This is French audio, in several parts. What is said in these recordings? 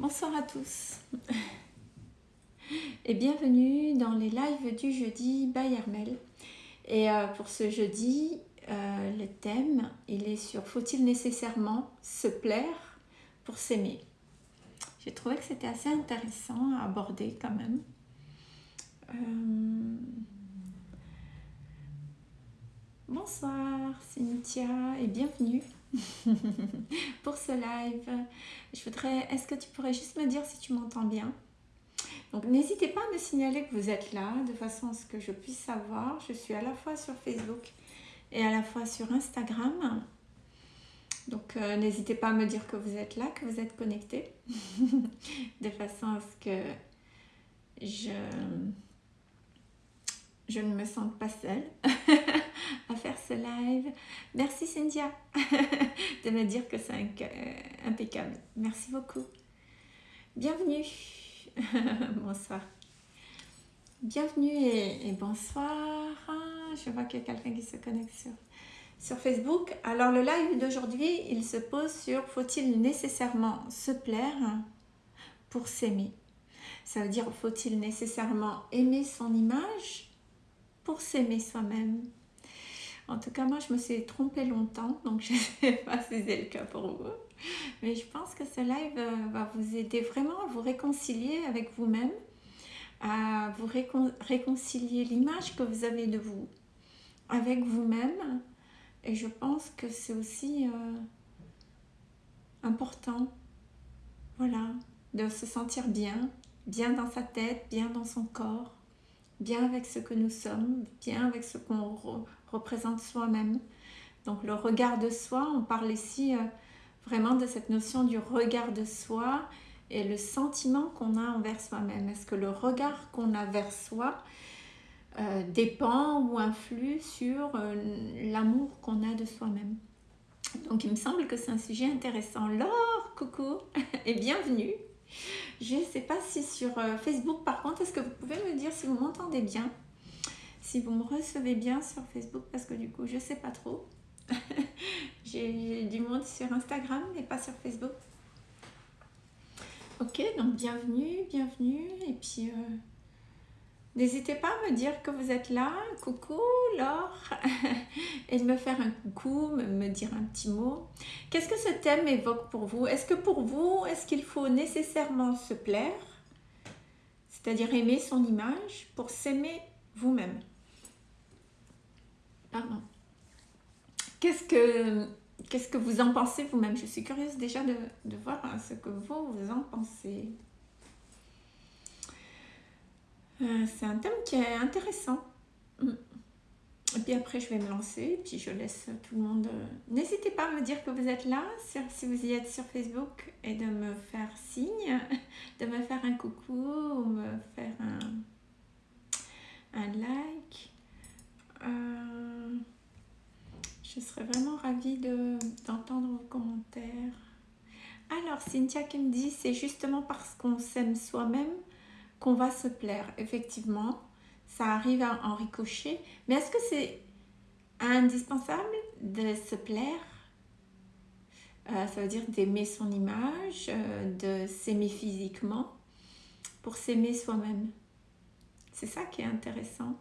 Bonsoir à tous et bienvenue dans les lives du jeudi by. Et euh, pour ce jeudi, euh, le thème, il est sur faut-il nécessairement se plaire pour s'aimer? J'ai trouvé que c'était assez intéressant à aborder quand même. Euh, bonsoir Cynthia et bienvenue pour ce live. Je voudrais, est-ce que tu pourrais juste me dire si tu m'entends bien? Donc n'hésitez pas à me signaler que vous êtes là, de façon à ce que je puisse savoir. Je suis à la fois sur Facebook et à la fois sur Instagram. Donc euh, n'hésitez pas à me dire que vous êtes là, que vous êtes connecté, de façon à ce que je je ne me sens pas seule à faire ce live. Merci Cynthia de me dire que c'est euh, impeccable. Merci beaucoup. Bienvenue. bonsoir. Bienvenue et, bonsoir. Je vois qu'il y a quelqu'un qui se connecte sur, sur Facebook. Alors le live d'aujourd'hui, il se pose sur faut-il nécessairement se plaire pour s'aimer? Ça veut dire faut-il nécessairement aimer son image? Pour s'aimer soi-même. En tout cas, moi, je me suis trompée longtemps, donc je ne sais pas si c'est le cas pour vous. Mais je pense que ce live euh, va vous aider vraiment à vous réconcilier avec vous-même, à vous réconcilier l'image que vous avez de vous avec vous-même. Et je pense que c'est aussi euh, important, voilà, de se sentir bien, bien dans sa tête, bien dans son corps, bien avec ce que nous sommes, bien avec ce qu'on représente soi-même. Donc le regard de soi, on parle ici euh, vraiment de cette notion du regard de soi et le sentiment qu'on a envers soi-même. Est-ce que le regard qu'on a vers soi euh, dépend ou influe sur euh, l'amour qu'on a de soi-même? Donc il me semble que c'est un sujet intéressant. Laure, coucou et bienvenue je ne sais pas si sur euh, Facebook, par contre, est-ce que vous pouvez me dire si vous m'entendez bien? Si vous me recevez bien sur Facebook, parce que du coup, je ne sais pas trop. J'ai du monde sur Instagram, mais pas sur Facebook. Ok, donc bienvenue, bienvenue. Et puis, euh, N'hésitez pas à me dire que vous êtes là, coucou Laure, et de me faire un coucou, me dire un petit mot. Qu'est-ce que ce thème évoque pour vous? Est-ce que pour vous, est-ce qu'il faut nécessairement se plaire, c'est-à-dire aimer son image, pour s'aimer vous-même Pardon. Qu'est-ce que, vous en pensez vous-même? Je suis curieuse déjà de, de voir ce que vous en pensez. Euh, c'est un thème qui est intéressant. Mm. Et puis après, je vais me lancer, puis je laisse tout le monde... Euh, n'hésitez pas à me dire que vous êtes là, si vous y êtes sur Facebook, et de me faire signe, de me faire un coucou, ou me faire un, un like. Euh, je serais vraiment ravie d'entendre vos commentaires. Alors, Cynthia qui me dit, c'est justement parce qu'on s'aime soi-même qu'on va se plaire. Effectivement, ça arrive en ricocher. Mais est-ce que c'est indispensable de se plaire? Euh, Ça veut dire d'aimer son image, euh, de s'aimer physiquement pour s'aimer soi-même. C'est ça qui est intéressant.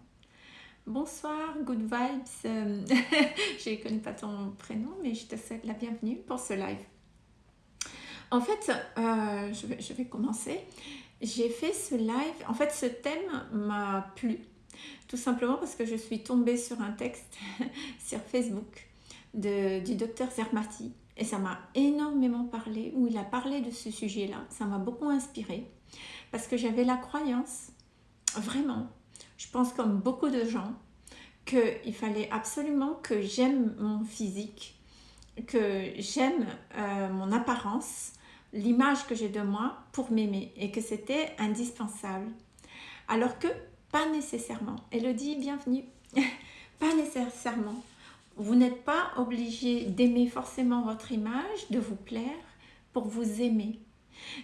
Bonsoir, good vibes. je ne connais pas ton prénom, mais je te souhaite la bienvenue pour ce live. En fait, euh, je, vais, commencer j'ai fait ce live, en fait ce thème m'a plu, tout simplement parce que je suis tombée sur un texte sur Facebook de, du docteur Zermati et ça m'a énormément parlé, où il a parlé de ce sujet-là, ça m'a beaucoup inspiré parce que j'avais la croyance, vraiment, je pense comme beaucoup de gens, qu'il fallait absolument que j'aime mon physique, que j'aime euh, mon apparence, l'image que j'ai de moi pour m'aimer et que c'était indispensable. Alors que pas nécessairement. Elodie, bienvenue. pas nécessairement. Vous n'êtes pas obligé d'aimer forcément votre image, de vous plaire pour vous aimer.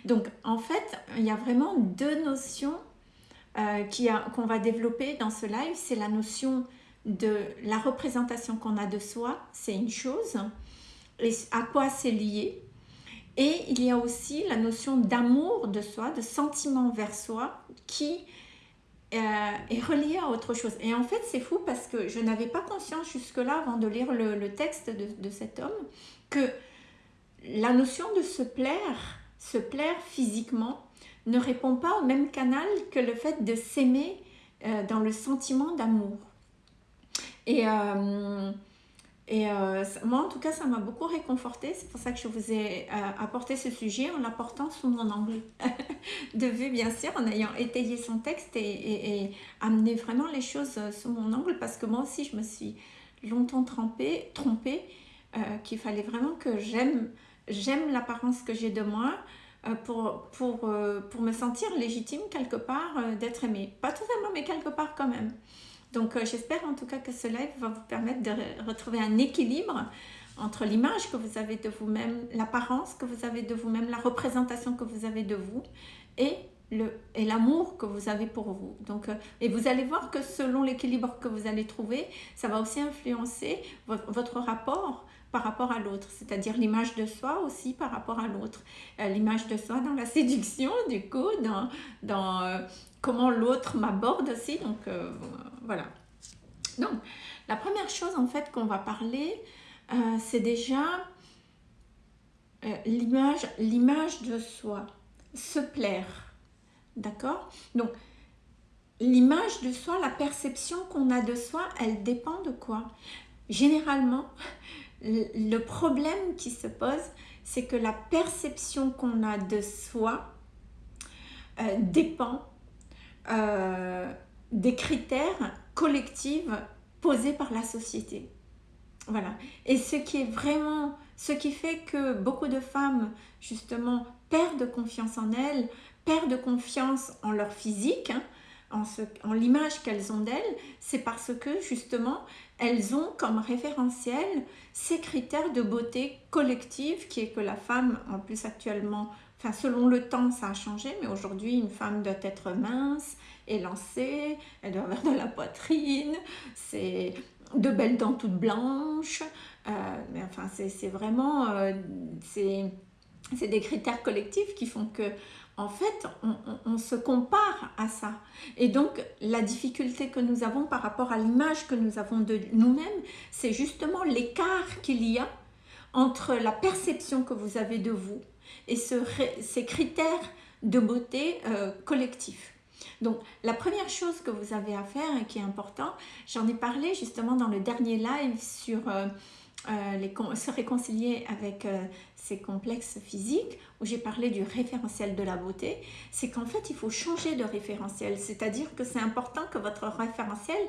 Donc en fait, il y a vraiment deux notions euh, qu'on va développer dans ce live. C'est la notion de la représentation qu'on a de soi, c'est une chose. Et à quoi c'est lié? Et il y a aussi la notion d'amour de soi, de sentiment vers soi, qui euh, est reliée à autre chose. Et en fait, c'est fou parce que je n'avais pas conscience jusque-là, avant de lire le, texte de, cet homme, que la notion de se plaire, se plaire physiquement, ne répond pas au même canal que le fait de s'aimer euh, dans le sentiment d'amour. Et, euh, et euh, moi, en tout cas, ça m'a beaucoup réconforté. C'est pour ça que je vous ai apporté ce sujet en l'apportant sous mon angle de vue, bien sûr, en ayant étayé son texte et, amené vraiment les choses sous mon angle. Parce que moi aussi, je me suis longtemps trompée, qu'il fallait vraiment que j'aime j'aime l'apparence que j'ai de moi, pour, pour, pour, me sentir légitime quelque part d'être aimée. Pas totalement, mais quelque part quand même. Donc euh, j'espère en tout cas que ce live va vous permettre de retrouver un équilibre entre l'image que vous avez de vous-même, l'apparence que vous avez de vous-même, la représentation que vous avez de vous et et l'amour que vous avez pour vous. Donc, euh, et vous allez voir que selon l'équilibre que vous allez trouver, ça va aussi influencer votre, rapport par rapport à l'autre, c'est-à-dire l'image de soi aussi par rapport à l'autre. Euh, l'image de soi dans la séduction, du coup, dans, dans comment l'autre m'aborde aussi. Donc, voilà. Donc, la première chose en fait qu'on va parler, euh, c'est déjà euh, l'image de soi, se plaire. D'accord? Donc, l'image de soi, la perception qu'on a de soi, elle dépend de quoi? Généralement, le problème qui se pose, c'est que la perception qu'on a de soi euh, dépend des critères collectifs posés par la société. Voilà. Et ce qui est vraiment, ce qui fait que beaucoup de femmes, justement, perdent confiance en elles, perdent confiance en leur physique, hein, en, en l'image qu'elles ont d'elles, c'est parce que, justement, elles ont comme référentiel ces critères de beauté collective qui est que la femme, en plus actuellement, enfin selon le temps ça a changé, mais aujourd'hui une femme doit être mince, élancée, elle doit avoir de la poitrine, c'est de belles dents toutes blanches, euh, mais enfin c'est vraiment, euh, des critères collectifs qui font que en fait, on, se compare à ça. Et donc, la difficulté que nous avons par rapport à l'image que nous avons de nous-mêmes, c'est justement l'écart qu'il y a entre la perception que vous avez de vous et ces critères de beauté euh, collectifs. Donc, la première chose que vous avez à faire et qui est important, j'en ai parlé justement dans le dernier live sur euh, euh, se réconcilier avec ces complexes physiques, où j'ai parlé du référentiel de la beauté, c'est qu'en fait, il faut changer de référentiel. C'est-à-dire que c'est important que votre référentiel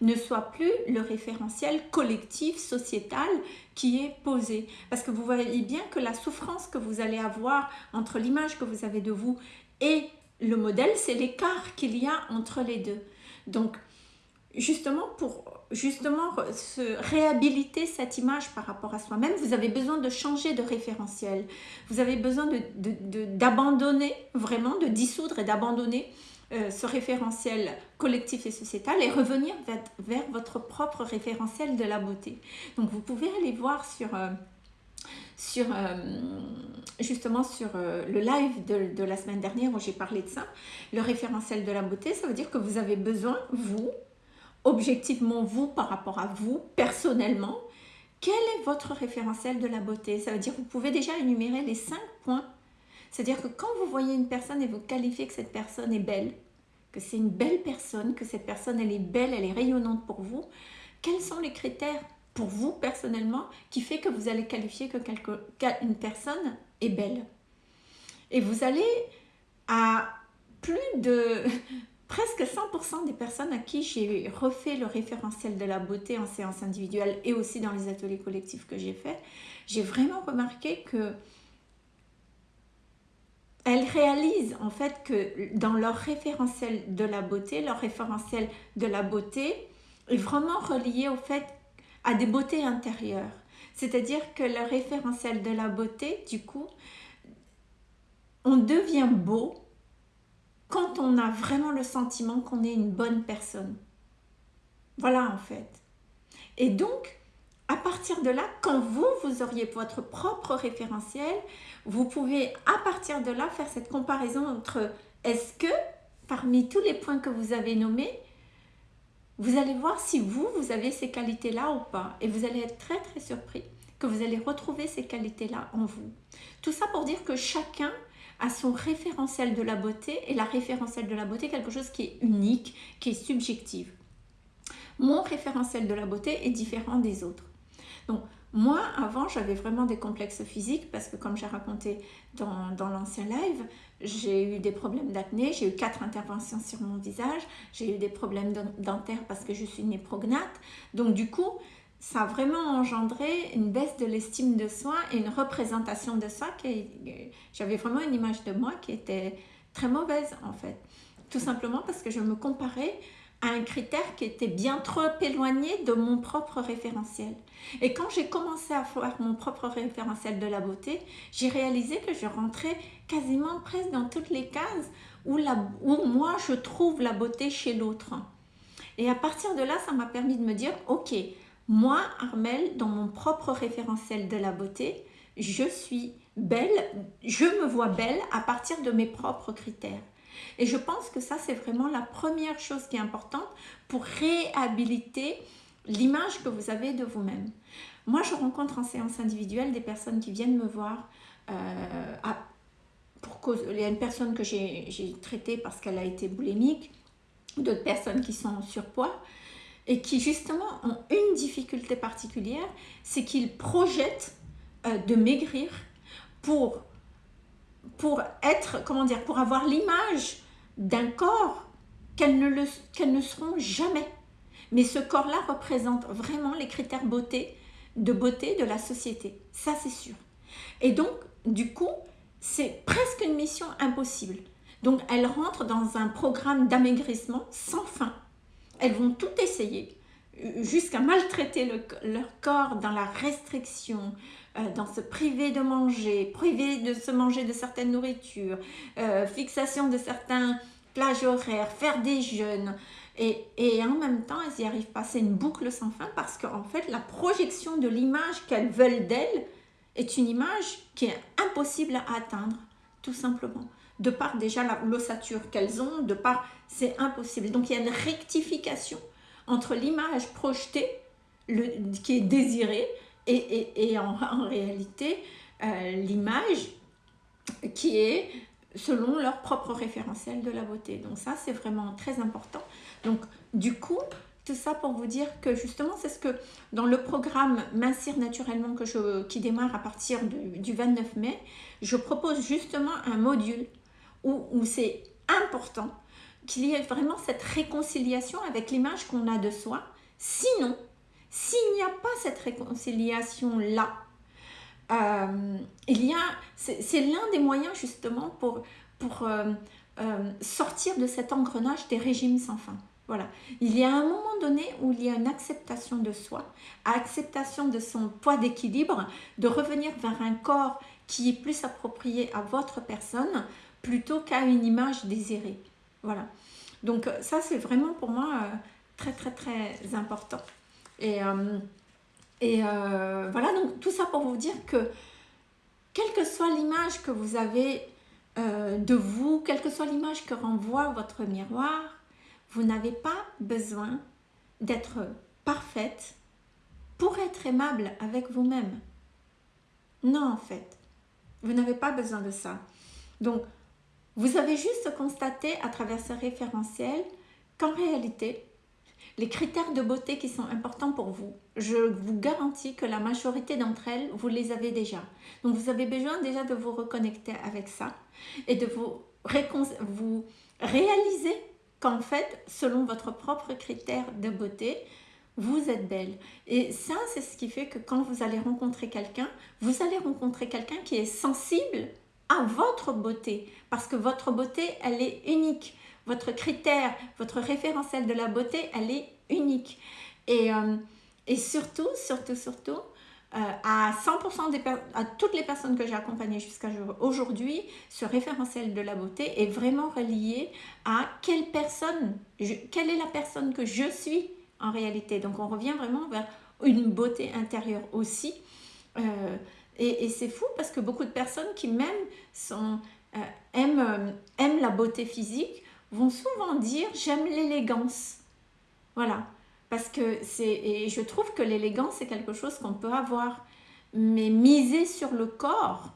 ne soit plus le référentiel collectif, sociétal, qui est posé. Parce que vous voyez bien que la souffrance que vous allez avoir entre l'image que vous avez de vous et le modèle, c'est l'écart qu'il y a entre les deux. Donc, justement, pour justement se réhabiliter cette image par rapport à soi-même, vous avez besoin de changer de référentiel. Vous avez besoin d'abandonner, vraiment de dissoudre et d'abandonner euh, ce référentiel collectif et sociétal et revenir vers, votre propre référentiel de la beauté. Donc vous pouvez aller voir sur... Euh, sur euh, justement sur le live de, de, la semaine dernière où j'ai parlé de ça, le référentiel de la beauté, ça veut dire que vous avez besoin, vous, objectivement vous par rapport à vous, personnellement, quel est votre référentiel de la beauté? Ça veut dire que vous pouvez déjà énumérer les cinq points. C'est-à-dire que quand vous voyez une personne et vous qualifiez que cette personne est belle, que c'est une belle personne, que cette personne elle est belle, elle est rayonnante pour vous, quels sont les critères pour vous personnellement qui fait que vous allez qualifier que une personne est belle. Et vous allez à plus de presque 100% des personnes à qui j'ai refait le référentiel de la beauté en séance individuelle et aussi dans les ateliers collectifs que j'ai fait, j'ai vraiment remarqué que elles réalisent en fait que dans leur référentiel de la beauté, leur référentiel de la beauté est vraiment relié au fait à des beautés intérieures. C'est-à-dire que le référentiel de la beauté, du coup, on devient beau quand on a vraiment le sentiment qu'on est une bonne personne. Voilà en fait. Et donc, à partir de là, quand vous, vous auriez votre propre référentiel, vous pouvez à partir de là faire cette comparaison entre est-ce que parmi tous les points que vous avez nommés, vous allez voir si vous, vous avez ces qualités-là ou pas. Et vous allez être très très surpris que vous allez retrouver ces qualités-là en vous. Tout ça pour dire que chacun a son référentiel de la beauté et la référentiel de la beauté quelque chose qui est unique, qui est subjectif. Mon référentiel de la beauté est différent des autres. Donc, moi, avant, j'avais vraiment des complexes physiques parce que comme j'ai raconté dans, dans l'ancien live, j'ai eu des problèmes d'acné, j'ai eu quatre interventions sur mon visage, j'ai eu des problèmes dentaires parce que je suis née prognate. Donc du coup, ça a vraiment engendré une baisse de l'estime de soi et une représentation de soi. J'avais vraiment une image de moi qui était très mauvaise en fait. Tout simplement parce que je me comparais à un critère qui était bien trop éloigné de mon propre référentiel. Et quand j'ai commencé à faire mon propre référentiel de la beauté, j'ai réalisé que je rentrais quasiment presque dans toutes les cases où, la, où moi je trouve la beauté chez l'autre. Et à partir de là, ça m'a permis de me dire, ok, moi, Armel, dans mon propre référentiel de la beauté, je suis belle, je me vois belle à partir de mes propres critères. Et je pense que ça, c'est vraiment la première chose qui est importante pour réhabiliter l'image que vous avez de vous-même. Moi, je rencontre en séance individuelle des personnes qui viennent me voir euh, pour cause, il y a une personne que j'ai traitée parce qu'elle a été boulimique, d'autres personnes qui sont en surpoids, et qui justement ont une difficulté particulière, c'est qu'ils projettent euh, de maigrir pour, pour être, comment dire, pour avoir l'image d'un corps qu'elles ne, ne seront jamais. Mais ce corps-là représente vraiment les critères beauté, de beauté de la société. Ça, c'est sûr. Et donc, du coup, c'est presque une mission impossible. Donc, elles rentrent dans un programme d'amaigrissement sans fin elles vont tout essayer, jusqu'à maltraiter leur corps dans la restriction, euh, dans se priver de manger, priver de se manger de certaines nourritures, euh, fixation de certains plages horaires, faire des jeûnes. Et, et, en même temps, elles n'y arrivent pas. C'est une boucle sans fin parce qu'en fait, la projection de l'image qu'elles veulent d'elles est une image qui est impossible à atteindre, tout simplement de par déjà l'ossature qu'elles ont, de par... C'est impossible. Donc, il y a une rectification entre l'image projetée, le, qui est désirée, et, et, en, réalité, euh, l'image qui est selon leur propre référentiel de la beauté. Donc ça, c'est vraiment très important. Donc, du coup, tout ça pour vous dire que justement, c'est ce que dans le programme Mincir naturellement que je, qui démarre à partir du 29 mai, je propose justement un module où, c'est important qu'il y ait vraiment cette réconciliation avec l'image qu'on a de soi. Sinon, s'il n'y a pas cette réconciliation-là, euh, il y a, c'est l'un des moyens justement pour, pour euh, euh, sortir de cet engrenage des régimes sans fin. Voilà. Il y a un moment donné où il y a une acceptation de soi, acceptation de son poids d'équilibre, de revenir vers un corps qui est plus approprié à votre personne, plutôt qu'à une image désirée. Voilà. Donc ça, c'est vraiment pour moi très, très, très important. Et, euh, et voilà, donc tout ça pour vous dire que quelle que soit l'image que vous avez de vous, quelle que soit l'image que renvoie votre miroir, vous n'avez pas besoin d'être parfaite pour être aimable avec vous-même. Non, en fait, vous n'avez pas besoin de ça. Donc, vous avez juste constaté à travers ce référentiel qu'en réalité, les critères de beauté qui sont importants pour vous, je vous garantis que la majorité d'entre elles, vous les avez déjà. Donc vous avez besoin déjà de vous reconnecter avec ça et de vous, vous réaliser qu'en fait, selon votre propre critère de beauté, vous êtes belle. Et ça, c'est ce qui fait que quand vous allez rencontrer quelqu'un, vous allez rencontrer quelqu'un qui est sensible à votre beauté, parce que votre beauté, elle est unique. Votre critère, votre référentiel de la beauté, elle est unique. Et, euh, et surtout, surtout, surtout, euh, à 100% des à toutes les personnes que j'ai accompagnées jusqu'à aujourd'hui, ce référentiel de la beauté est vraiment relié à quelle personne, quelle est la personne que je suis en réalité. Donc on revient vraiment vers une beauté intérieure aussi. Euh, et, c'est fou parce que beaucoup de personnes qui même sont, aiment, aiment la beauté physique vont souvent dire j'aime l'élégance. Voilà. Parce que c'est, et je trouve que l'élégance c'est quelque chose qu'on peut avoir. Mais miser sur le corps,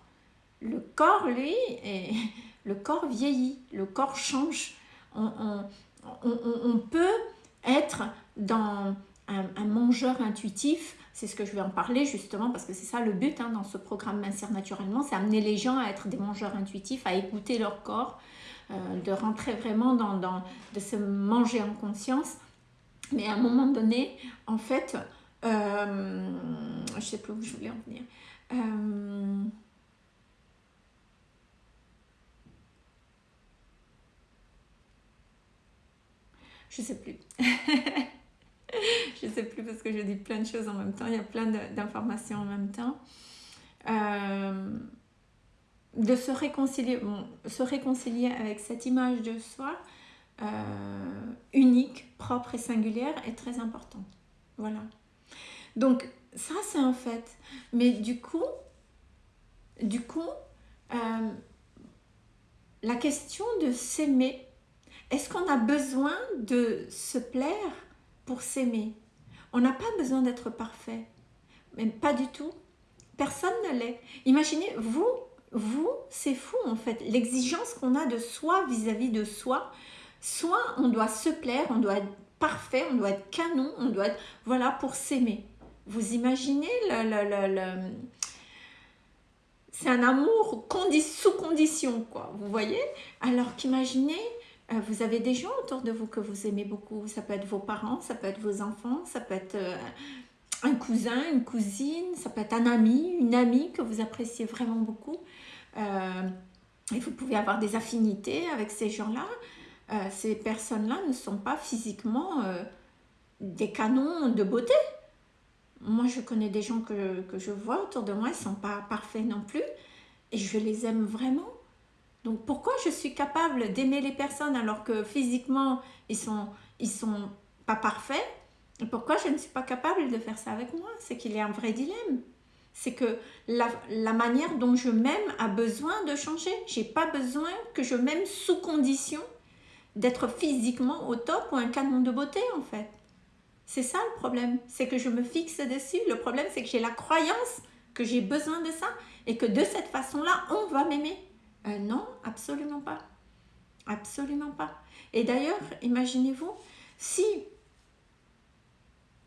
le corps lui, est, le corps vieillit, le corps change. On, peut être dans un, mangeur intuitif, c'est ce que je vais en parler justement parce que c'est ça le but hein, dans ce programme Mincir naturellement, c'est amener les gens à être des mangeurs intuitifs, à écouter leur corps, de rentrer vraiment dans, dans, de se manger en conscience. Mais à un moment donné, en fait, euh, je sais plus où je voulais en venir. Euh, Je sais plus. je sais plus parce que je dis plein de choses en même temps. Il y a plein d'informations en même temps. Euh, de se réconcilier, se réconcilier avec cette image de soi euh, unique, propre et singulière est très importante. Voilà. Donc ça c'est un fait. Mais du coup, du coup, euh, la question de s'aimer est-ce qu'on a besoin de se plaire pour s'aimer? On n'a pas besoin d'être parfait. Mais pas du tout. Personne ne l'est. Imaginez, vous, vous, c'est fou en fait. L'exigence qu'on a de soi vis-à-vis de soi, soit on doit se plaire, on doit être parfait, on doit être canon, on doit être, voilà, pour s'aimer. Vous imaginez le, le, c'est un amour sous condition, quoi, vous voyez? Alors qu'imaginez euh, vous avez des gens autour de vous que vous aimez beaucoup. Ça peut être vos parents, ça peut être vos enfants, ça peut être euh, un cousin, une cousine, ça peut être un ami, une amie que vous appréciez vraiment beaucoup. Euh, et vous pouvez avoir des affinités avec ces gens-là. ces personnes-là ne sont pas physiquement des canons de beauté. Moi, je connais des gens que, je vois autour de moi, ils ne sont pas parfaits non plus. Et je les aime vraiment donc pourquoi je suis capable d'aimer les personnes alors que physiquement ils sont, ils sont pas parfaits? Pourquoi je ne suis pas capable de faire ça avec moi? C'est qu'il y a un vrai dilemme. C'est que la, la, manière dont je m'aime a besoin de changer. J'ai pas besoin que je m'aime sous condition d'être physiquement au top ou un canon de beauté en fait. C'est ça le problème, c'est que je me fixe dessus. Le problème c'est que j'ai la croyance que j'ai besoin de ça et que de cette façon-là, on va m'aimer. Euh, non, absolument pas. Absolument pas. Et d'ailleurs, imaginez-vous, si,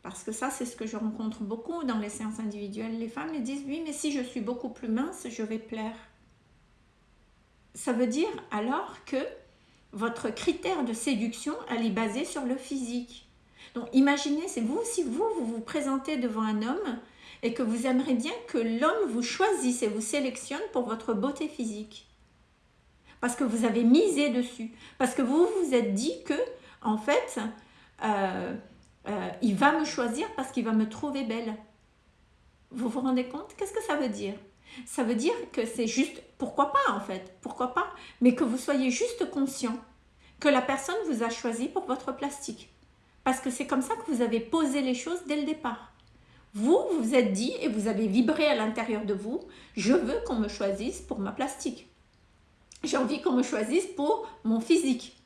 parce que ça c'est ce que je rencontre beaucoup dans les séances individuelles, les femmes me disent, oui, mais si je suis beaucoup plus mince, je vais plaire. Ça veut dire alors que votre critère de séduction, elle est basée sur le physique. Donc imaginez, c'est vous, si vous, vous vous présentez devant un homme et que vous aimeriez bien que l'homme vous choisisse et vous sélectionne pour votre beauté physique parce que vous avez misé dessus, parce que vous vous êtes dit que, en fait, euh, euh, il va me choisir parce qu'il va me trouver belle. Vous vous rendez compte? Qu'est-ce que ça veut dire? Ça veut dire que c'est juste, pourquoi pas en fait, pourquoi pas, mais que vous soyez juste conscient que la personne vous a choisi pour votre plastique. Parce que c'est comme ça que vous avez posé les choses dès le départ. Vous, vous vous êtes dit et vous avez vibré à l'intérieur de vous, je veux qu'on me choisisse pour ma plastique j'ai envie qu'on me choisisse pour mon physique.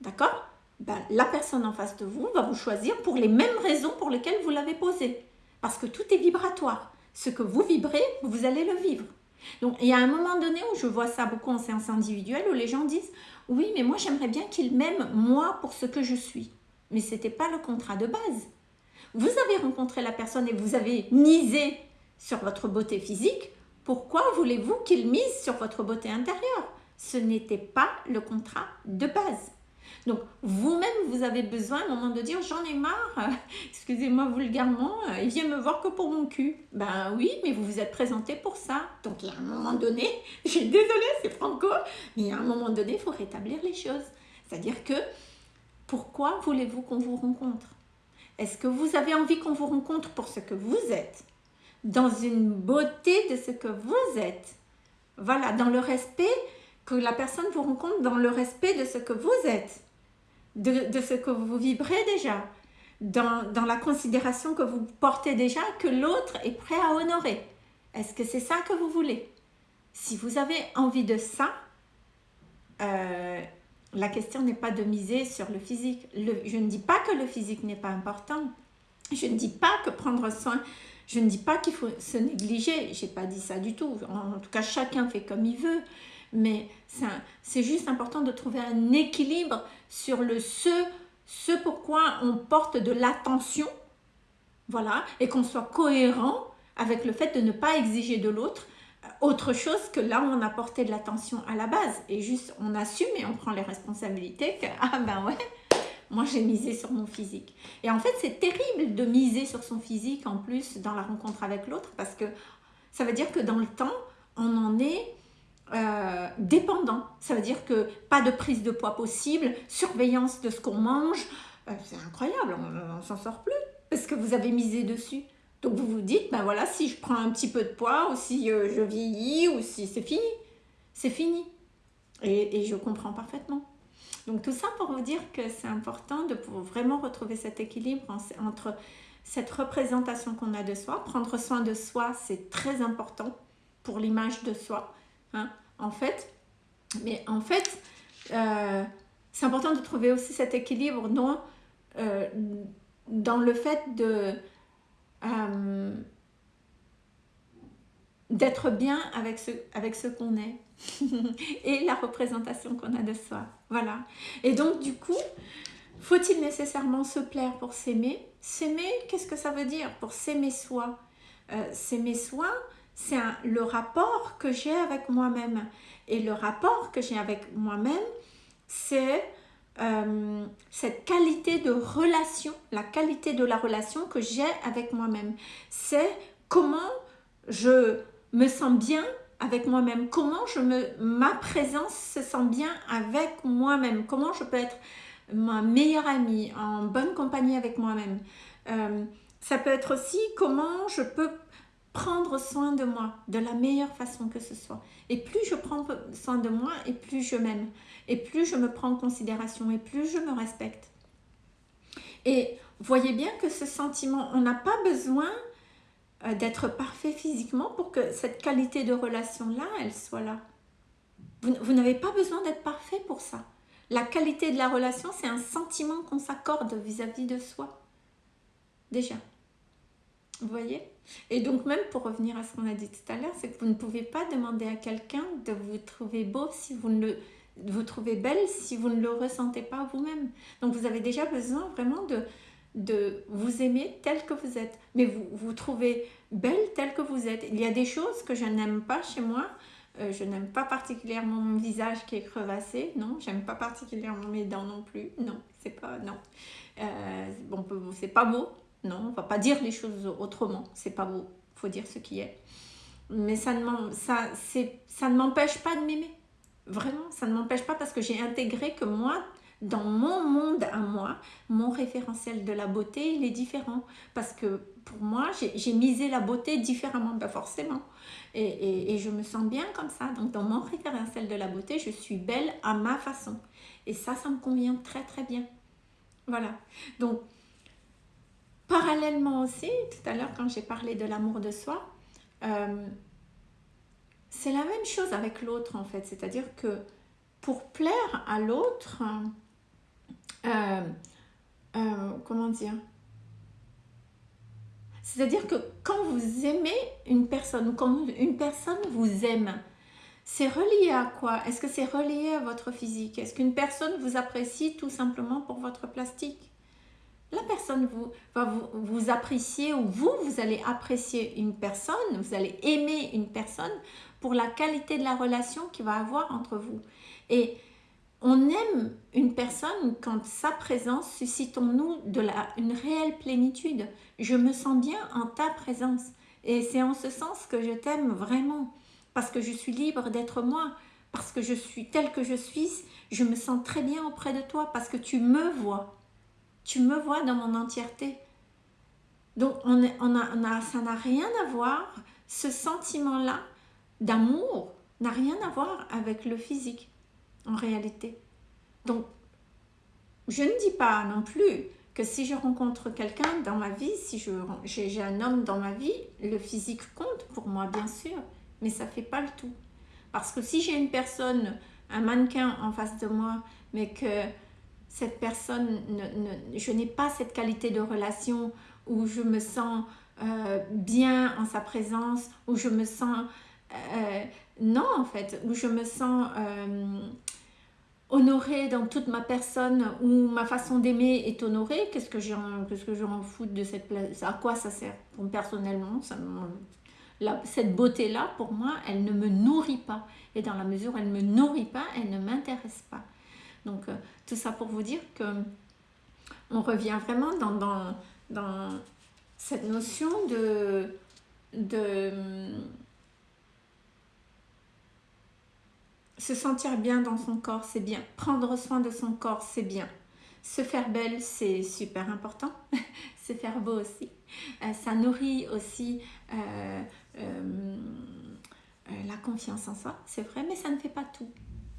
D'accord? Ben, La personne en face de vous va vous choisir pour les mêmes raisons pour lesquelles vous l'avez posé. Parce que tout est vibratoire. Ce que vous vibrez, vous allez le vivre. Donc, il y a un moment donné où je vois ça beaucoup en séance individuelle, où les gens disent « Oui, mais moi, j'aimerais bien qu'il m'aime, moi, pour ce que je suis. » Mais ce n'était pas le contrat de base. Vous avez rencontré la personne et vous avez misé sur votre beauté physique. Pourquoi voulez-vous qu'il mise sur votre beauté intérieure? Ce n'était pas le contrat de base. Donc, vous-même, vous avez besoin à un moment de dire « j'en ai marre, excusez-moi vulgairement, il vient me voir que pour mon cul. » Ben oui, mais vous vous êtes présenté pour ça. Donc, il y a un moment donné, je suis désolée, c'est franco, mais à un moment donné, il faut rétablir les choses. C'est-à-dire que, pourquoi voulez-vous qu'on vous rencontre? Est-ce que vous avez envie qu'on vous rencontre pour ce que vous êtes? Dans une beauté de ce que vous êtes. Voilà, dans le respect que la personne vous rencontre, dans le respect de ce que vous êtes, de, ce que vous vibrez déjà. dans, dans la considération que vous portez déjà, que l'autre est prêt à honorer. Est-ce que c'est ça que vous voulez? Si vous avez envie de ça, euh, la question n'est pas de miser sur le physique. je ne dis pas que le physique n'est pas important. Je ne dis pas que prendre soin, je ne dis pas qu'il faut se négliger. Je n'ai pas dit ça du tout. En, tout cas, chacun fait comme il veut. Mais c'est juste important de trouver un équilibre sur le ce, ce pourquoi on porte de l'attention. Voilà. Et qu'on soit cohérent avec le fait de ne pas exiger de l'autre autre chose que là où on a porté de l'attention à la base et juste on assume et on prend les responsabilités que ah ben ouais moi j'ai misé sur mon physique et en fait c'est terrible de miser sur son physique en plus dans la rencontre avec l'autre parce que ça veut dire que dans le temps on en est euh, dépendant ça veut dire que pas de prise de poids possible surveillance de ce qu'on mange euh, c'est incroyable on, s'en sort plus parce que vous avez misé dessus donc vous vous dites, ben voilà, si je prends un petit peu de poids, ou si euh, je vieillis, ou si c'est fini, c'est fini. Et, je comprends parfaitement. Donc tout ça pour vous dire que c'est important de pouvoir vraiment retrouver cet équilibre entre cette représentation qu'on a de soi. Prendre soin de soi, c'est très important pour l'image de soi. Hein, en fait, mais en fait, euh, c'est important de trouver aussi cet équilibre dans, euh, dans le fait de euh, d'être bien avec ce, avec ce qu'on est et la représentation qu'on a de soi. Voilà. Et donc, du coup, faut-il nécessairement se plaire pour s'aimer? S'aimer, qu'est-ce que ça veut dire? Pour s'aimer soi S'aimer soi, c'est le rapport que j'ai avec moi-même. Et le rapport que j'ai avec moi-même, c'est euh, cette qualité de relation, la qualité de la relation que j'ai avec moi-même. C'est comment je me sens bien avec moi-même, comment je me, ma présence se sent bien avec moi-même, comment je peux être ma meilleure amie, en bonne compagnie avec moi-même. Euh, ça peut être aussi comment je peux prendre soin de moi de la meilleure façon que ce soit. Et plus je prends soin de moi, et plus je m'aime et plus je me prends en considération et plus je me respecte. Et voyez bien que ce sentiment, on n'a pas besoin euh, d'être parfait physiquement pour que cette qualité de relation-là, elle soit là. Vous, vous n'avez pas besoin d'être parfait pour ça. La qualité de la relation, c'est un sentiment qu'on s'accorde vis-à-vis de soi. Déjà. Vous voyez? Et donc même pour revenir à ce qu'on a dit tout à l'heure, c'est que vous ne pouvez pas demander à quelqu'un de vous trouver beau si vous ne le vous trouvez belle si vous ne le ressentez pas vous-même. Donc vous avez déjà besoin vraiment de, de vous aimer tel que vous êtes. Mais vous vous trouvez belle tel que vous êtes. Il y a des choses que je n'aime pas chez moi. Euh, je n'aime pas particulièrement mon visage qui est crevassé. Non, j'aime pas particulièrement mes dents non plus. Non, c'est pas... Non. Euh, bon, c'est pas beau. Non, on va pas dire les choses autrement. C'est pas beau. faut dire ce qui est. Mais ça ne, ne m'empêche pas de m'aimer. Vraiment, ça ne m'empêche pas parce que j'ai intégré que moi, dans mon monde à moi, mon référentiel de la beauté, il est différent. Parce que pour moi, j'ai misé la beauté différemment, ben forcément. Et, et, je me sens bien comme ça. Donc dans mon référentiel de la beauté, je suis belle à ma façon. Et ça, ça me convient très très bien. Voilà. Donc, parallèlement aussi, tout à l'heure quand j'ai parlé de l'amour de soi, euh, c'est la même chose avec l'autre en fait. C'est-à-dire que pour plaire à l'autre, euh, euh, comment dire? C'est-à-dire que quand vous aimez une personne ou quand une personne vous aime, c'est relié à quoi? Est-ce que c'est relié à votre physique? Est-ce qu'une personne vous apprécie tout simplement pour votre plastique? La personne vous, va vous, vous apprécier ou vous, vous allez apprécier une personne, vous allez aimer une personne pour la qualité de la relation qu'il va avoir entre vous. Et on aime une personne quand sa présence suscite en nous de la, une réelle plénitude. Je me sens bien en ta présence. Et c'est en ce sens que je t'aime vraiment. Parce que je suis libre d'être moi. Parce que je suis telle que je suis. Je me sens très bien auprès de toi. Parce que tu me vois. Tu me vois dans mon entièreté. Donc on, on a, ça n'a rien à voir, ce sentiment-là, d'amour n'a rien à voir avec le physique, en réalité. Donc, je ne dis pas non plus que si je rencontre quelqu'un dans ma vie, si j'ai un homme dans ma vie, le physique compte pour moi, bien sûr, mais ça fait pas le tout. Parce que si j'ai une personne, un mannequin en face de moi, mais que cette personne, ne, je n'ai pas cette qualité de relation où je me sens euh, bien en sa présence, où je me sens... Euh, non, en fait, où je me sens euh, honorée dans toute ma personne, où ma façon d'aimer est honorée, qu'est-ce que j'en qu fous de cette place À quoi ça sert Personnellement, cette beauté-là, pour moi, elle ne me nourrit pas. Et dans la mesure où elle ne me nourrit pas, elle ne m'intéresse pas. Donc, tout ça pour vous dire que on revient vraiment dans, cette notion de, de se sentir bien dans son corps, c'est bien. Prendre soin de son corps, c'est bien. Se faire belle, c'est super important. se faire beau aussi. Euh, ça nourrit aussi euh, euh, la confiance en soi, c'est vrai, mais ça ne fait pas tout.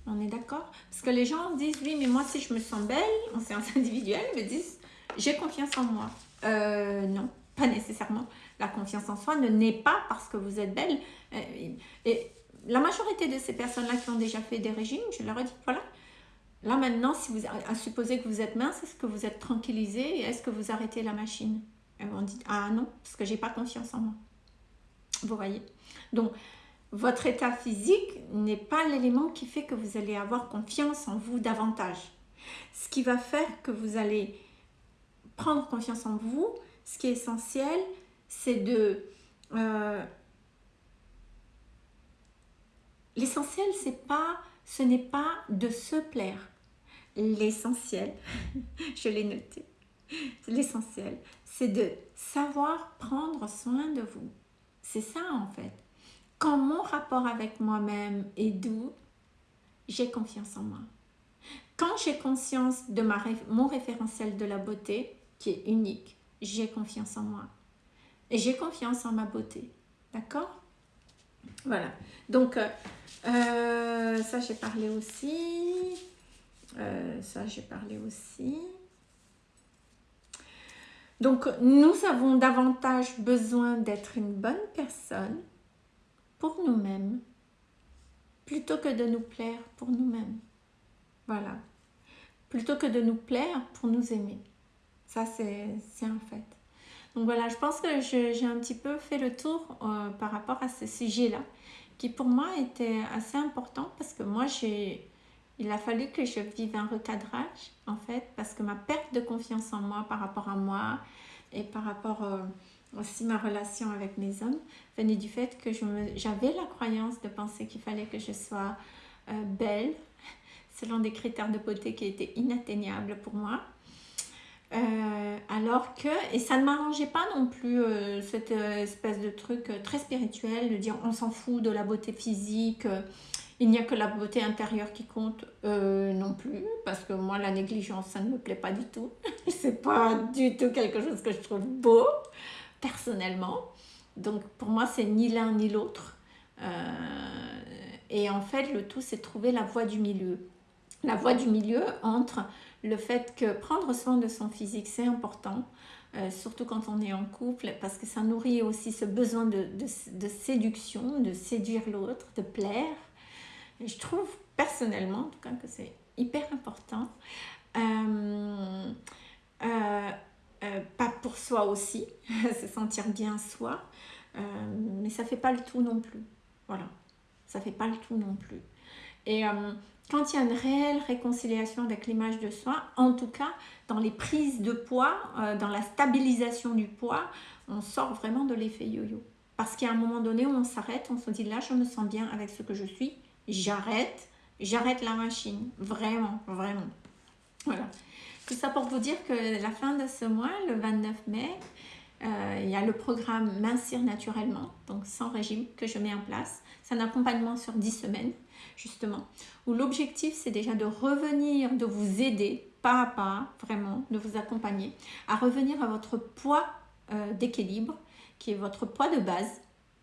On est d'accord? Parce que les gens disent, oui, mais moi, si je me sens belle en séance individuelle, me disent, j'ai confiance en moi. Euh, non, pas nécessairement. La confiance en soi ne naît pas parce que vous êtes belle. Euh, et la majorité de ces personnes-là qui ont déjà fait des régimes, je leur ai dit, voilà, là maintenant, si vous, à supposer que vous êtes mince, est-ce que vous êtes tranquillisé et est-ce que vous arrêtez la machine? Elles vont dire, ah non, parce que j'ai pas confiance en moi. Vous voyez Donc, votre état physique n'est pas l'élément qui fait que vous allez avoir confiance en vous davantage. Ce qui va faire que vous allez prendre confiance en vous, ce qui est essentiel, c'est de... Euh, l'essentiel, c'est pas, ce n'est pas de se plaire. L'essentiel, je l'ai noté, l'essentiel, c'est de savoir prendre soin de vous. C'est ça en fait quand mon rapport avec moi-même est doux, j'ai confiance en moi. Quand j'ai conscience de ma, mon référentiel de la beauté, qui est unique, j'ai confiance en moi. Et j'ai confiance en ma beauté. D'accord? Voilà. Donc, euh, euh, ça j'ai parlé aussi. Euh, ça j'ai parlé aussi. Donc, nous avons davantage besoin d'être une bonne personne pour nous-mêmes plutôt que de nous plaire pour nous-mêmes. Voilà. Plutôt que de nous plaire pour nous aimer. Ça, c'est un fait. Donc voilà, je pense que j'ai un petit peu fait le tour euh, par rapport à ce sujet-là, qui pour moi était assez important parce que moi, j'ai il a fallu que je vive un recadrage, en fait, parce que ma perte de confiance en moi par rapport à moi et par rapport... Euh, aussi ma relation avec mes hommes venait du fait que j'avais la croyance de penser qu'il fallait que je sois euh, belle selon des critères de beauté qui étaient inatteignables pour moi. Euh, alors que, et ça ne m'arrangeait pas non plus euh, cette espèce de truc très spirituel de dire on s'en fout de la beauté physique, il n'y a que la beauté intérieure qui compte non plus, parce que moi la négligence ça ne me plaît pas du tout, c'est pas du tout quelque chose que je trouve beau personnellement. Donc pour moi, c'est ni l'un ni l'autre. Euh, et en fait, le tout, c'est trouver la voie du milieu. La voie du milieu entre le fait que prendre soin de son physique, c'est important, euh, surtout quand on est en couple, parce que ça nourrit aussi ce besoin de, séduction, de séduire l'autre, de plaire. Je trouve personnellement, en tout cas, que c'est hyper important. Euh, euh, pas pour soi aussi, se sentir bien soi, euh, mais ça fait pas le tout non plus. Voilà, ça fait pas le tout non plus. Et euh, quand il y a une réelle réconciliation avec l'image de soi, en tout cas dans les prises de poids, dans la stabilisation du poids, on sort vraiment de l'effet yo-yo. Parce a un moment donné on s'arrête, on se dit là je me sens bien avec ce que je suis, j'arrête, j'arrête la machine, vraiment, vraiment. Voilà. Tout ça pour vous dire que la fin de ce mois, le 29 mai, euh, il y a le programme Mincir naturellement, donc sans régime, que je mets en place. C'est un accompagnement sur 10 semaines, justement, où l'objectif, c'est déjà de revenir, de vous aider, pas à pas, vraiment, de vous accompagner, à revenir à votre poids euh, d'équilibre, qui est votre poids de base,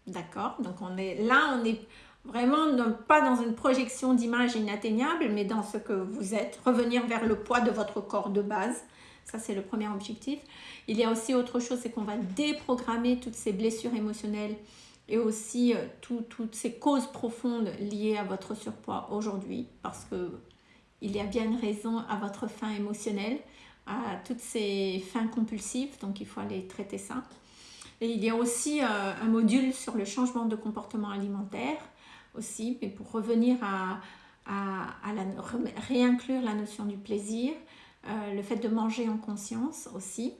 d'accord? Donc on est là, on est Vraiment, pas dans une projection d'image inatteignable, mais dans ce que vous êtes. Revenir vers le poids de votre corps de base. Ça, c'est le premier objectif. Il y a aussi autre chose, c'est qu'on va déprogrammer toutes ces blessures émotionnelles et aussi euh, toutes ces causes profondes liées à votre surpoids aujourd'hui parce que il y a bien une raison à votre faim émotionnelle, à toutes ces fins compulsives, donc il faut aller traiter ça. Et il y a aussi euh, un module sur le changement de comportement alimentaire aussi, mais pour revenir à, à, la, réinclure la notion du plaisir, euh, le fait de manger en conscience aussi.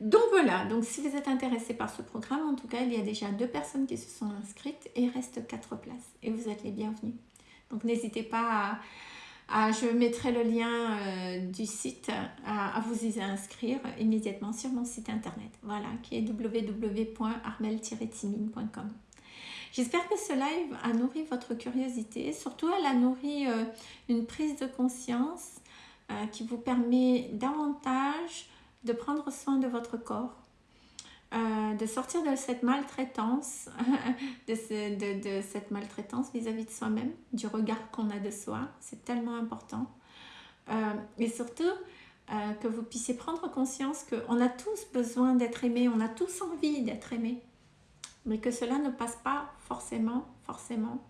Donc voilà, donc si vous êtes intéressé par ce programme, en tout cas, il y a déjà deux personnes qui se sont inscrites et il reste quatre places. Et vous êtes les bienvenus. Donc n'hésitez pas à, Je mettrai le lien euh, du site à, vous y inscrire immédiatement sur mon site internet. Voilà, qui est www.armel-timine.com. J'espère que ce live a nourri votre curiosité. Surtout, elle a nourri euh, une prise de conscience euh, qui vous permet davantage de prendre soin de votre corps, euh, de sortir de cette maltraitance, de, cette maltraitance vis-à-vis de soi-même, du regard qu'on a de soi, c'est tellement important. Et surtout, que vous puissiez prendre conscience qu'on a tous besoin d'être aimés, on a tous envie d'être aimés, mais que cela ne passe pas forcément, forcément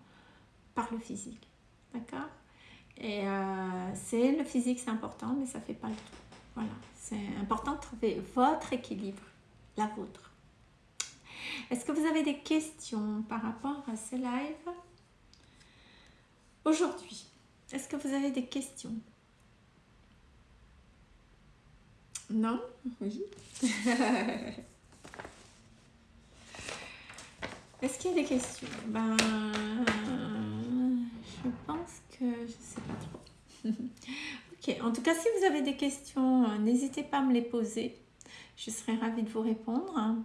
par le physique. D'accord? Et c'est le physique, c'est important, mais ça ne fait pas le tout. Voilà, c'est important de trouver votre équilibre, la vôtre. Est-ce que vous avez des questions par rapport à ce live? Aujourd'hui Est-ce que vous avez des questions? Non? Oui. Est-ce qu'il y a des questions? Ben, je pense que je ne sais pas trop. en tout cas, si vous avez des questions, euh, n'hésitez pas à me les poser. Je serai ravie de vous répondre.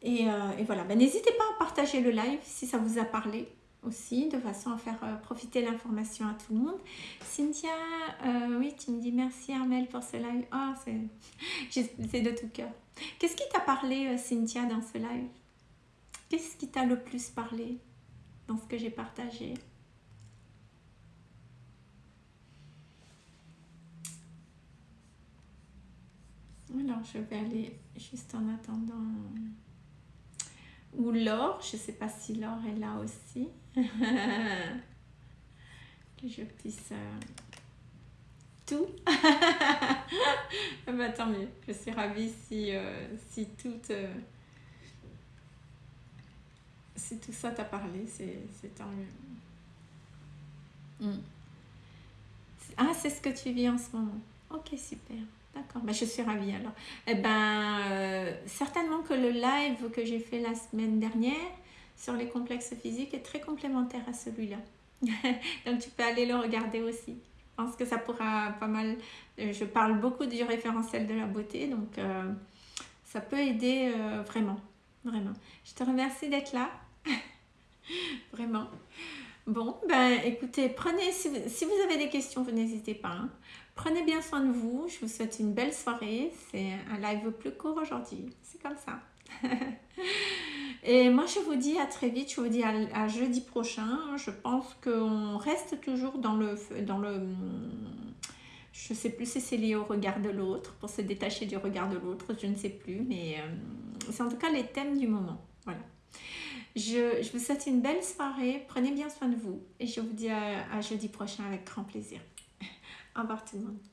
Et, euh, voilà, ben, n'hésitez pas à partager le live si ça vous a parlé aussi, de façon à faire euh, profiter l'information à tout le monde. Cynthia, oui, tu me dis merci Armel pour ce live. Ah, c'est de tout cœur. Qu'est-ce qui t'a parlé, Cynthia, dans ce live? Qu'est-ce qui t'a le plus parlé dans ce que j'ai partagé? Alors, je vais aller juste en attendant. Ou Laure, je ne sais pas si Laure est là aussi. que je puisse tout. bah, tant mieux, je suis ravie si, euh, si tout. Euh, si tout ça t'a parlé, c'est tant mieux. Hmm. Ah, c'est ce que tu vis en ce moment. Ok, super. D'accord, ben, je suis ravie alors. Eh ben, euh, certainement que le live que j'ai fait la semaine dernière sur les complexes physiques est très complémentaire à celui-là. Donc tu peux aller le regarder aussi. Je pense que ça pourra pas mal... Euh, je parle beaucoup du référentiel de la beauté, donc euh, ça peut aider vraiment, vraiment. Je te remercie d'être là. vraiment. Bon, ben écoutez, prenez, si vous, avez des questions, vous n'hésitez pas. Hein. Prenez bien soin de vous. Je vous souhaite une belle soirée. C'est un live plus court aujourd'hui. C'est comme ça. Et moi, je vous dis à très vite. Je vous dis à, jeudi prochain. Je pense qu'on reste toujours dans le... Dans le je ne sais plus si c'est lié au regard de l'autre, pour se détacher du regard de l'autre, je ne sais plus, mais euh, c'est en tout cas les thèmes du moment. Voilà. Je, vous souhaite une belle soirée, prenez bien soin de vous et je vous dis à jeudi prochain avec grand plaisir. Au revoir tout le monde.